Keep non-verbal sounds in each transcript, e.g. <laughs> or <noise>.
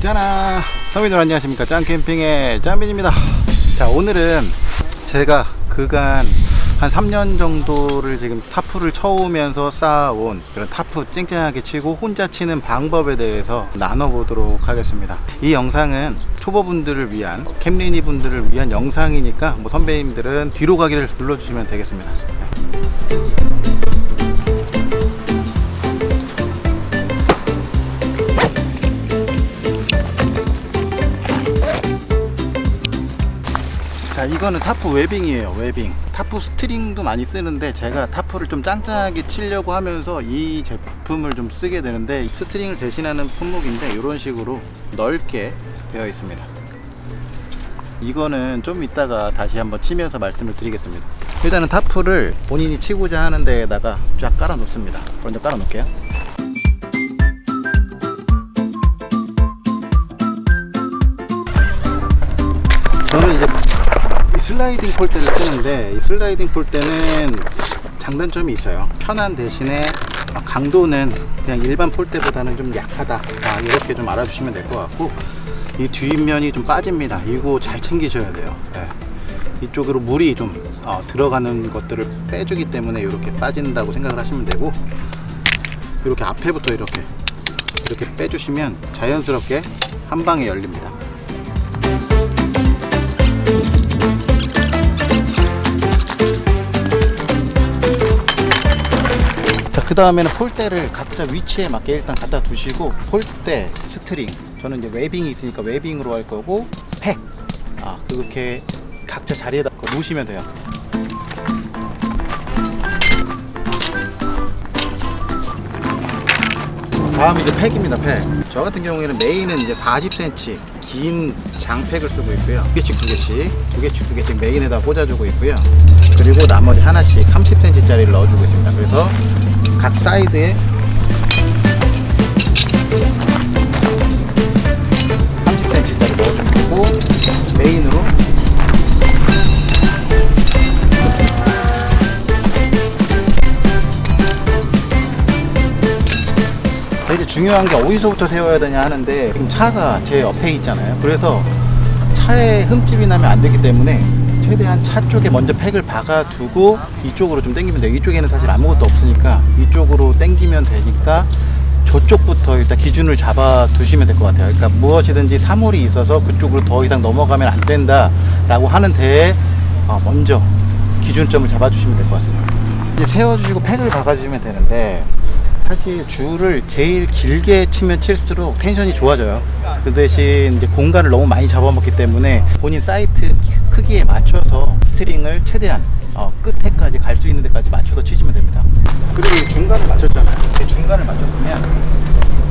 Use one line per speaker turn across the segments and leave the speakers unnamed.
짜나 서민들 안녕하십니까. 짱캠핑의 짱빈입니다. 자 오늘은 제가 그간 한 3년 정도를 지금 타프를 쳐오면서 쌓아온 그런 타프 쨍쨍하게 치고 혼자 치는 방법에 대해서 나눠보도록 하겠습니다. 이 영상은 초보분들을 위한 캠린이 분들을 위한 영상이니까 뭐 선배님들은 뒤로 가기를 눌러주시면 되겠습니다 이거는 타프 webbing이에요 webbing. 타프 스트링도 많이 쓰는데 제가 타프를 좀 짱짱하게 치려고 하면서 이 제품을 좀 쓰게 되는데 스트링을 대신하는 품목인데 이런 식으로 넓게 되어 있습니다. 이거는 좀 이따가 다시 한번 치면서 말씀을 드리겠습니다. 일단은 타프를 본인이 치고자 하는 데에다가 쫙 깔아 놓습니다. 먼저 깔아 놓을게요 슬라이딩 폴대를 쓰는데 이 슬라이딩 폴대는 장단점이 있어요. 편한 대신에 강도는 그냥 일반 폴대보다는 좀 약하다. 아, 이렇게 좀 알아주시면 될 것 같고 이 뒷면이 좀 빠집니다. 이거 잘 챙기셔야 돼요. 네. 이쪽으로 물이 좀 어, 들어가는 것들을 빼주기 때문에 이렇게 빠진다고 생각을 하시면 되고 이렇게 앞에부터 이렇게 이렇게 빼주시면 자연스럽게 한 방에 열립니다 그 다음에는 폴대를 각자 위치에 맞게 일단 갖다 두시고 폴대, 스트링. 저는 이제 webbing이 있으니까 webbing으로 할 거고 팩. 아, 그렇게 각자 자리에다 놓으시면 돼요. 다음 이제 팩입니다 팩 저 같은 경우에는 메인은 이제 40cm 긴 장팩을 쓰고 있고요. 두 개씩 두 개씩 두 개씩 두 개씩 메인에다 꽂아주고 있고요. 그리고 나머지 하나씩 30cm 짜리를 넣어주고 있습니다. 그래서 각 사이드에 중요한 게 어디서부터 세워야 되냐 하는데 지금 차가 제 옆에 있잖아요. 그래서 차에 흠집이 나면 안 되기 때문에 최대한 차 쪽에 먼저 팩을 박아두고 이쪽으로 좀 당기면 돼요. 이쪽에는 사실 아무것도 없으니까 이쪽으로 당기면 되니까 저쪽부터 일단 기준을 잡아 두시면 될 것 같아요. 그러니까 무엇이든지 사물이 있어서 그쪽으로 더 이상 넘어가면 안 된다 라고 하는 데에 어, 먼저 기준점을 잡아 주시면 될 것 같습니다. 이제 세워주시고 팩을 박아주시면 되는데 사실 줄을 제일 길게 치면 칠수록 텐션이 좋아져요. 그 대신 이제 공간을 너무 많이 잡아먹기 때문에 본인 사이트 크기에 맞춰서 스트링을 최대한 어, 끝에까지 갈 수 있는 데까지 맞춰서 치시면 됩니다. 그리고 이 중간을 맞췄잖아요. 이 중간을 맞췄으면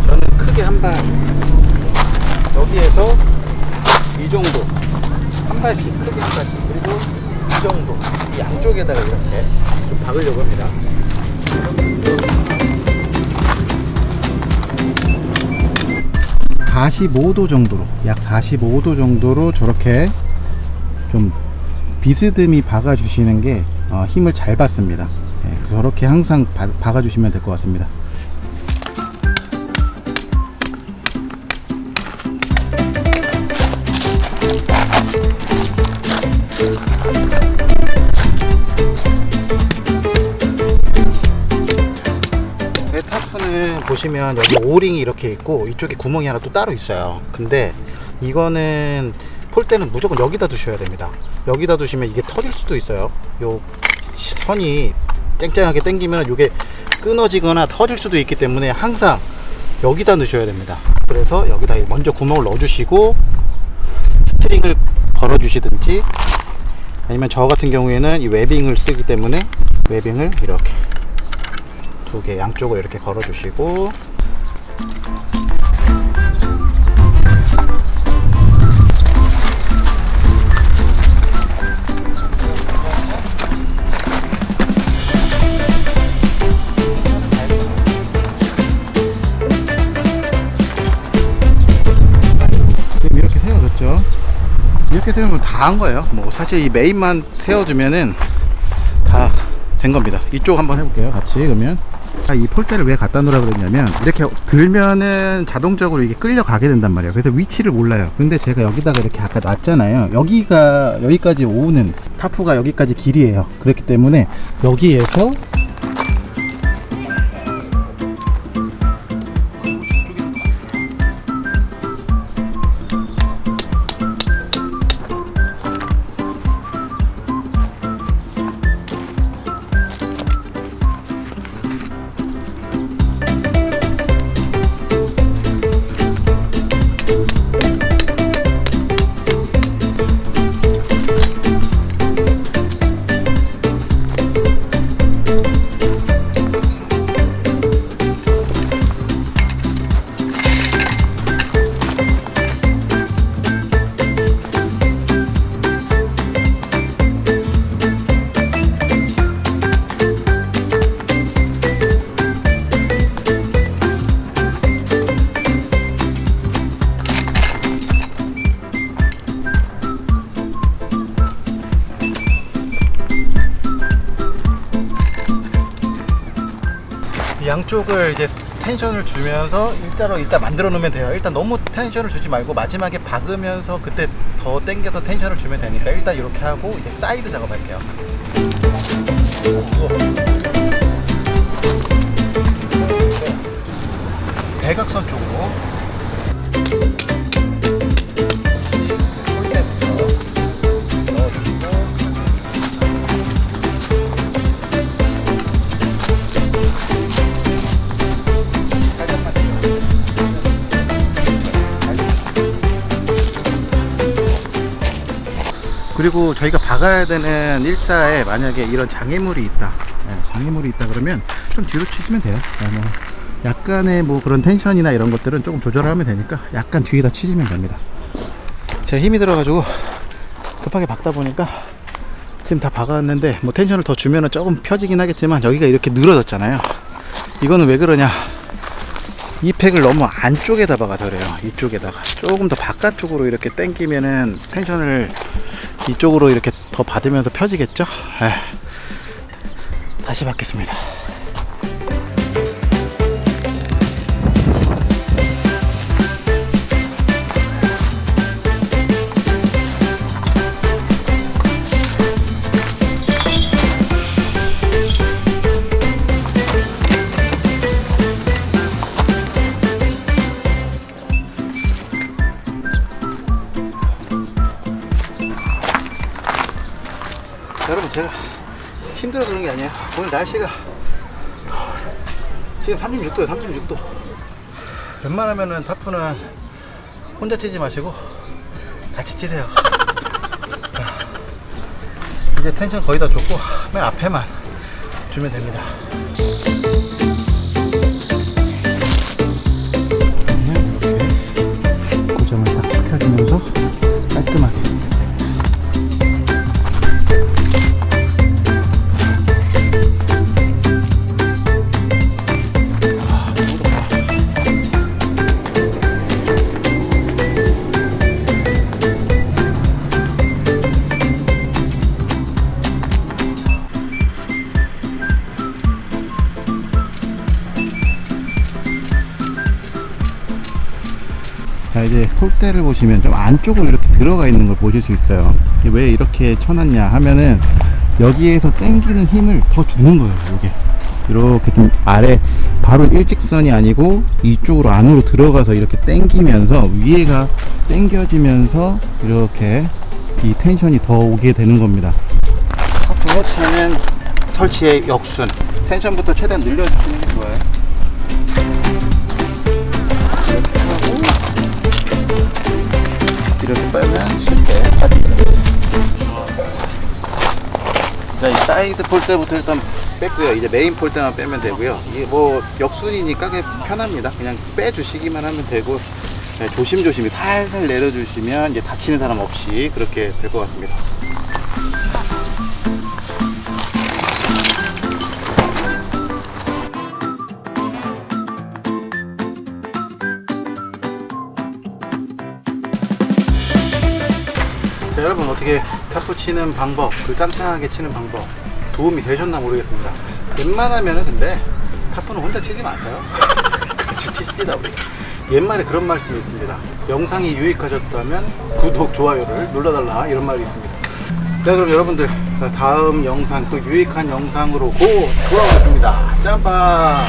저는 크게 한 발 여기에서 이 정도 한 발씩 크게 한 발씩 그리고 이 정도 이 양쪽에다가 이렇게 좀 박으려고 합니다 45도 정도로 약 45도 정도로 저렇게 좀 비스듬히 박아 주시는 게 어, 힘을 잘 받습니다. 네, 저렇게 항상 바, 박아 주시면 될 것 같습니다 타프는 보시면 여기 오링이 이렇게 있고 이쪽에 구멍이 하나 또 따로 있어요. 근데 이거는 폴대는 무조건 여기다 두셔야 됩니다. 여기다 두시면 이게 터질 수도 있어요. 요 선이 쨍쨍하게 당기면 이게 끊어지거나 터질 수도 있기 때문에 항상 여기다 넣으셔야 됩니다. 그래서 여기다 먼저 구멍을 넣어 주시고 스트링을 걸어 주시든지 아니면 저 같은 경우에는 이 webbing을 쓰기 때문에 웨빙을 이렇게 두 개 양쪽을 이렇게 걸어 주시고. 지금 이렇게 세워졌죠? 이렇게 세우면 다 한 거예요. 뭐 사실 이 메인만 세워주면은 다 된 겁니다. 이쪽 한번 해볼게요 같이 그러면. 아, 이 폴대를 왜 갖다 놓으라 그랬냐면 이렇게 들면은 자동적으로 이게 끌려가게 된단 말이에요. 그래서 위치를 몰라요. 근데 제가 여기다가 이렇게 아까 놨잖아요. 여기가 여기까지 오는 타프가 여기까지 길이에요. 그렇기 때문에 여기에서 양쪽을 이제 텐션을 주면서 일자로 일단 만들어 놓으면 돼요. 일단 너무 텐션을 주지 말고 마지막에 박으면서 그때 더 당겨서 텐션을 주면 되니까 일단 이렇게 하고 이제 사이드 작업할게요. 대각선 쪽으로 그리고 저희가 박아야 되는 일자에 만약에 이런 장애물이 있다. 예, 장애물이 있다 그러면 좀 뒤로 치시면 돼요. 예, 뭐 약간의 뭐 그런 텐션이나 이런 것들은 조금 조절 하면 되니까 약간 뒤에다 치시면 됩니다. 제 힘이 들어가지고 급하게 박다 보니까 지금 다 박았는데 뭐 텐션을 더 주면은 조금 펴지긴 하겠지만 여기가 이렇게 늘어졌잖아요. 이거는 왜 그러냐? 이 팩을 너무 안쪽에다 박아서 그래요. 이쪽에다가. 조금 더 바깥쪽으로 이렇게 당기면은 텐션을 이쪽으로 이렇게 더 받으면서 펴지겠죠 에휴. 다시 받겠습니다 제가 힘들어 그런 게 아니에요. 오늘 날씨가 지금 36도요 36도. 웬만하면은 타프는 혼자 치지 마시고 같이 치세요. 이제 텐션 거의 다 줬고 맨 앞에만 주면 됩니다. 이렇게 고정을 딱 시켜주면서 폴대를 보시면 좀 안쪽으로 이렇게 들어가 있는 걸 보실 수 있어요. 왜 이렇게 쳐놨냐 하면은 여기에서 당기는 힘을 더 주는 거예요 이게. 이렇게 좀 아래 바로 일직선이 아니고 이쪽으로 안으로 들어가서 이렇게 당기면서 위에가 당겨지면서 이렇게 이 텐션이 더 오게 되는 겁니다. 붕어차는 설치의 역순. 텐션부터 최대한 늘려주시는 게 좋아요 이렇게 빼면 쉽게 빠집니다. 자, 이 사이드 폴대부터 일단 뺐고요. 이제 메인 폴대만 빼면 되고요. 이게 뭐 역순이니까 편합니다. 그냥 빼주시기만 하면 되고 네, 조심조심히 살살 내려주시면 이제 다치는 사람 없이 그렇게 될 것 같습니다. 여러분 어떻게 타프 치는 방법, 그 짱짱하게 치는 방법 도움이 되셨나 모르겠습니다. 웬만하면은 근데 타프는 혼자 치지 마세요. <laughs> 같이 치십시다. 우리. 옛말에 그런 말씀이 있습니다. 영상이 유익하셨다면 구독, 좋아요를 눌러달라 이런 말이 있습니다. 네, 그럼 여러분들 다음 영상 또 유익한 영상으로 고 돌아오겠습니다. 짬바.